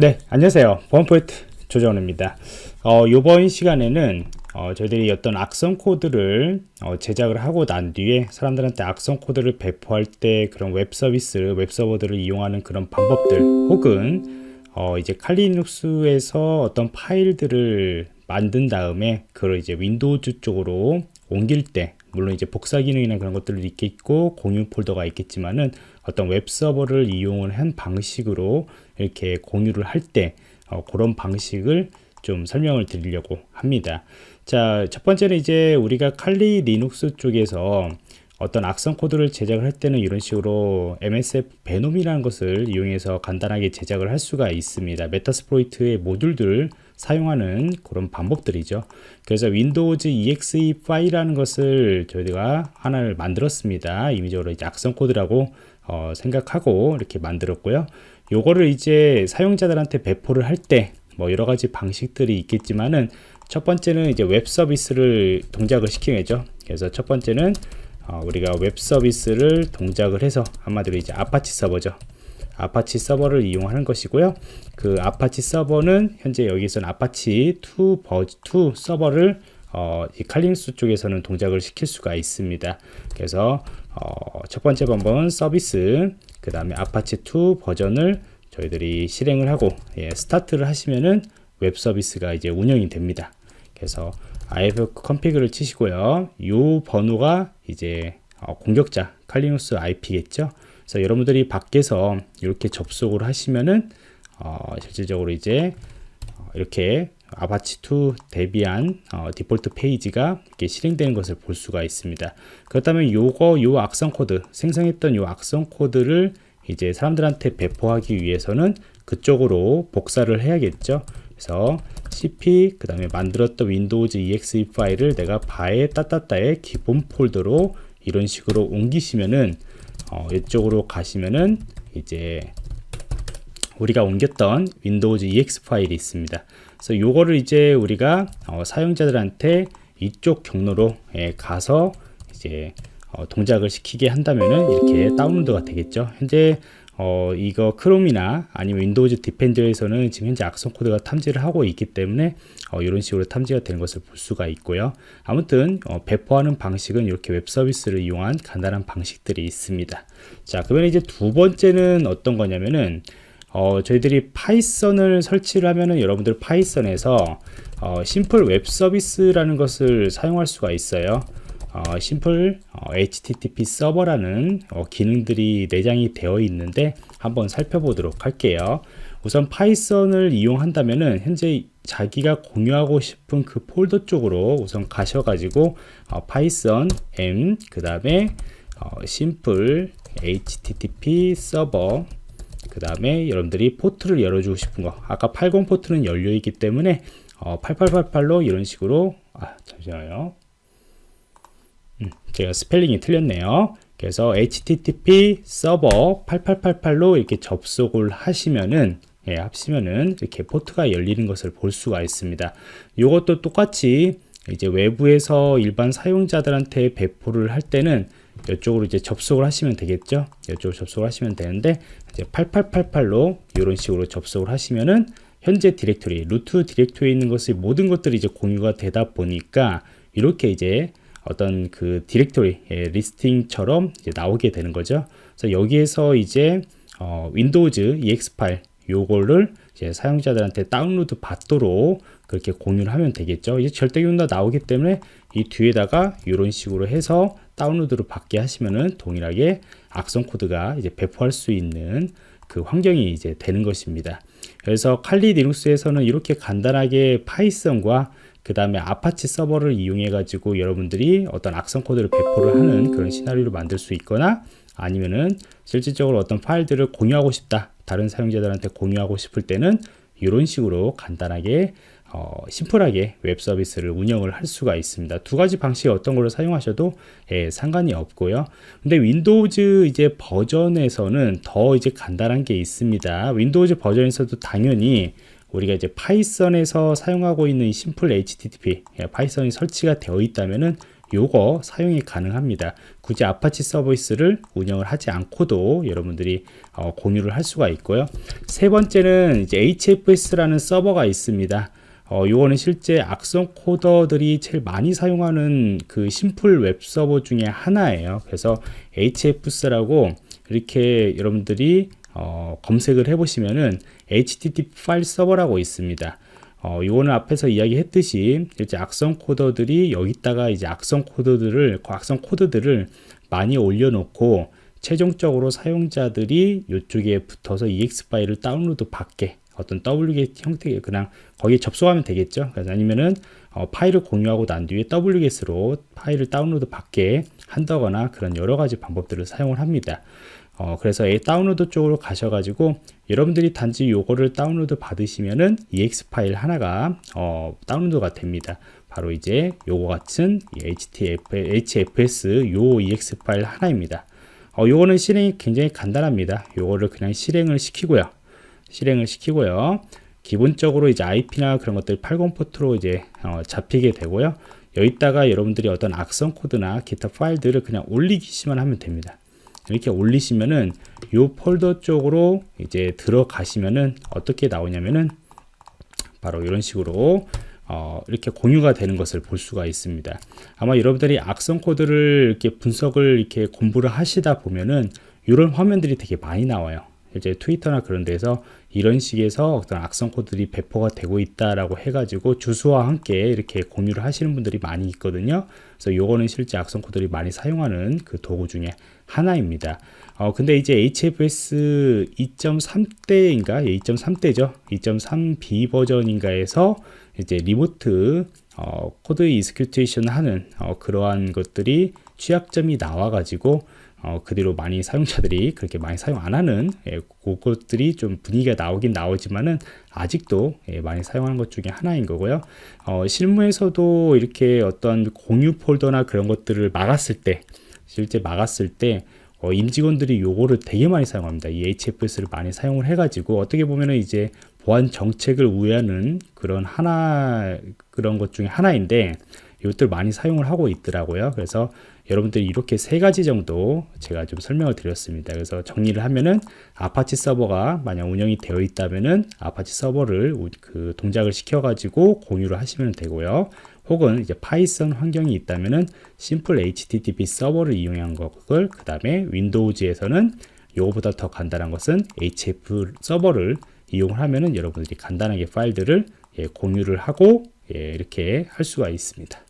네, 안녕하세요. 보안포인트 조정원입니다. 어, 이번 시간에는 어, 저희들이 어떤 악성 코드를 어, 제작을 하고 난 뒤에 사람들한테 악성 코드를 배포할 때 그런 웹 서비스, 웹 서버들을 이용하는 그런 방법들 혹은 어, 이제 칼리눅스에서 어떤 파일들을 만든 다음에 그걸 이제 Windows 쪽으로 옮길 때 물론 이제 복사 기능이나 그런 것들도 있겠고 공유 폴더가 있겠지만은 어떤 웹 서버를 이용을 한 방식으로 이렇게 공유를 할때 어, 그런 방식을 좀 설명을 드리려고 합니다. 자, 첫 번째는 이제 우리가 Kali Linux 쪽에서 어떤 악성 코드를 제작을 할 때는 이런 식으로 msfvenom이라는 것을 이용해서 간단하게 제작을 할 수가 있습니다. Metasploit의 모듈들 사용하는 그런 방법들이죠. 그래서 Windows exe 파일이라는 것을 저희가 하나를 만들었습니다. 임의적으로 악성 코드라고 어, 생각하고 이렇게 만들었고요. 요거를 이제 사용자들한테 배포를 할 때 뭐 여러 가지 방식들이 있겠지만은 첫 번째는 이제 웹 서비스를 동작을 시키겠죠. 그래서 첫 번째는 어, 우리가 웹 서비스를 동작을 해서 한마디로 이제 아파치 서버죠. 아파치 서버를 이용하는 것이고요. 그 아파치 서버는 현재 여기서는 아파치 2 버전 2 서버를 어, 이 Kali Linux 쪽에서는 동작을 시킬 수가 있습니다. 그래서 어, 첫 번째 방법은 서비스, 그 다음에 아파치 2 버전을 저희들이 실행을 하고 예, 스타트를 하시면은 웹 서비스가 이제 운영이 됩니다. 그래서 ifconfig를 치시고요. 이 번호가 이제 어, 공격자 Kali Linux IP겠죠. 그래서 여러분들이 밖에서 이렇게 접속을 하시면은 어, 실질적으로 이제 어, 이렇게 Apache2 Debian 어, 디폴트 페이지가 이렇게 실행되는 것을 볼 수가 있습니다. 그렇다면 요거 요 악성 코드 생성했던 요 악성 코드를 이제 사람들한테 배포하기 위해서는 그쪽으로 복사를 해야겠죠. 그래서 cp 그 다음에 만들었던 윈도우즈 exe 파일을 내가 바에 따따따의 기본 폴더로 이런 식으로 옮기시면은 어, 이쪽으로 가시면은 이제 우리가 옮겼던 윈도우즈 ex 파일이 있습니다. 그래서 요거를 이제 우리가 어, 사용자들한테 이쪽 경로로 예, 가서 이제 어, 동작을 시키게 한다면은 이렇게 다운로드가 되겠죠. 현재 어, 이거 크롬이나 아니면 윈도우즈 디펜더에서는 지금 현재 악성 코드가 탐지를 하고 있기 때문에 어, 이런 식으로 탐지가 되는 것을 볼 수가 있고요. 아무튼 어, 배포하는 방식은 이렇게 웹 서비스를 이용한 간단한 방식들이 있습니다. 자, 그러면 이제 두 번째는 어떤 거냐면은 어, 저희들이 파이썬을 설치를 하면은 여러분들 파이썬에서 어, 심플 웹 서비스라는 것을 사용할 수가 있어요. 어, 심플 어, HTTP 서버라는 어, 기능들이 내장이 되어 있는데 한번 살펴보도록 할게요. 우선 파이썬을 이용한다면은 현재 자기가 공유하고 싶은 그 폴더 쪽으로 우선 가셔가지고 어, 파이썬 m 그 다음에 어, 심플 http 서버 그 다음에 여러분들이 포트를 열어주고 싶은 거 아까 80 포트는 열려 있기 때문에 어, 8888로 이런 식으로 아 잠시만요 음, 제가 스펠링이 틀렸네요. 그래서 http 서버 8888로 이렇게 접속을 하시면은 예, 합시면은 이렇게 포트가 열리는 것을 볼 수가 있습니다. 이것도 똑같이 이제 외부에서 일반 사용자들한테 배포를 할 때는 이쪽으로 이제 접속을 하시면 되겠죠? 이쪽으로 접속을 하시면 되는데 이제 8888로 이런 식으로 접속을 하시면은 현재 디렉토리 루트 디렉토리에 있는 것이 모든 것들이 이제 공유가 되다 보니까 이렇게 이제 어떤 그 디렉토리 예, 리스팅처럼 나오게 되는 거죠 그래서 여기에서 이제 어, 윈도우즈 ex 파일 요거를 이제 사용자들한테 다운로드 받도록 그렇게 공유를 하면 되겠죠 이제 절대 기다 나오기 때문에 이 뒤에다가 이런 식으로 해서 다운로드를 받게 하시면은 동일하게 악성 코드가 이제 배포할 수 있는 그 환경이 이제 되는 것입니다. 그래서 칼리 리눅스에서는 이렇게 간단하게 파이썬과 그 다음에 아파치 서버를 이용해 가지고 여러분들이 어떤 악성 코드를 배포를 하는 그런 시나리오를 만들 수 있거나 아니면은 실질적으로 어떤 파일들을 공유하고 싶다 다른 사용자들한테 공유하고 싶을 때는 이런 식으로 간단하게 어, 심플하게 웹 서비스를 운영을 할 수가 있습니다. 두 가지 방식 어떤 걸로 사용하셔도 예, 상관이 없고요. 근데 윈도우즈 이제 버전에서는 더 이제 간단한 게 있습니다. 윈도우즈 버전에서도 당연히 우리가 이제 파이썬에서 사용하고 있는 심플 HTTP 예, 파이썬이 설치가 되어 있다면은 요거 사용이 가능합니다. 굳이 아파치 서비스를 운영을 하지 않고도 여러분들이 어, 공유를 할 수가 있고요. 세 번째는 이제 HFS라는 서버가 있습니다. 어, 요거는 실제 악성 코더들이 제일 많이 사용하는 그 심플 웹 서버 중에 하나예요. 그래서 HFS라고 이렇게 여러분들이 어, 검색을 해보시면은 HTTP 파일 서버라고 있습니다. 어, 요거는 앞에서 이야기했듯이 이제 악성 코더들이 여기다가 이제 악성 코드들을 악성 코드들을 많이 올려놓고 최종적으로 사용자들이 이쪽에 붙어서 EX 파일을 다운로드 받게 어떤 wget 형태의 그냥 거기에 접속하면 되겠죠. 아니면은 어, 파일을 공유하고 난 뒤에 wget으로 파일을 다운로드 받게 한다거나 그런 여러 가지 방법들을 사용을 합니다. 어, 그래서 이 다운로드 쪽으로 가셔가지고 여러분들이 단지 요거를 다운로드 받으시면은 ex 파일 하나가 어, 다운로드가 됩니다. 바로 이제 요거 같은 HFS 요 ex 파일 하나입니다. 어, 요거는 실행이 굉장히 간단합니다. 요거를 그냥 실행을 시키고요. 실행을 시키고요. 기본적으로 이제 IP나 그런 것들 80 포트로 이제 어, 잡히게 되고요. 여기다가 여러분들이 어떤 악성 코드나 기타 파일들을 그냥 올리기만 하면 됩니다. 이렇게 올리시면은 요 폴더 쪽으로 이제 들어가시면은 어떻게 나오냐면은 바로 이런 식으로 어, 이렇게 공유가 되는 것을 볼 수가 있습니다. 아마 여러분들이 악성 코드를 이렇게 분석을 이렇게 공부를 하시다 보면은 이런 화면들이 되게 많이 나와요. 이제 트위터나 그런 데서 이런 식에서 어떤 악성 코드들이 배포가 되고 있다라고 해가지고 주소와 함께 이렇게 공유를 하시는 분들이 많이 있거든요. 그래서 요거는 실제 악성 코드들이 많이 사용하는 그 도구 중에 하나입니다. 어, 근데 이제 HFS 2.3대인가? 2.3대죠. 2.3B 버전인가에서 이제 리모트 어, 코드 이스큐테이션 하는 어, 그러한 것들이 취약점이 나와가지고 어, 그대로 많이 사용자들이 그렇게 많이 사용 안 하는 예, 그것들이 좀 분위기가 나오긴 나오지만은 아직도 예, 많이 사용하는 것 중에 하나인 거고요. 어, 실무에서도 이렇게 어떤 공유 폴더나 그런 것들을 막았을 때 실제 막았을 때 어, 임직원들이 요거를 되게 많이 사용합니다. 이 HFS를 많이 사용을 해가지고 어떻게 보면은 이제 보안 정책을 우회하는 그런 하나 그런 것 중에 하나인데 이것들 많이 사용을 하고 있더라고요. 그래서 여러분들이 이렇게 세 가지 정도 제가 좀 설명을 드렸습니다. 그래서 정리를 하면은 아파치 서버가 만약 운영이 되어 있다면은 아파치 서버를 그 동작을 시켜가지고 공유를 하시면 되고요. 혹은 이제 파이썬 환경이 있다면은 심플 HTTP 서버를 이용한 것을 그 다음에 윈도우즈에서는 요거보다 더 간단한 것은 HF 서버를 이용을 하면은 여러분들이 간단하게 파일들을 예, 공유를 하고 예, 이렇게 할 수가 있습니다.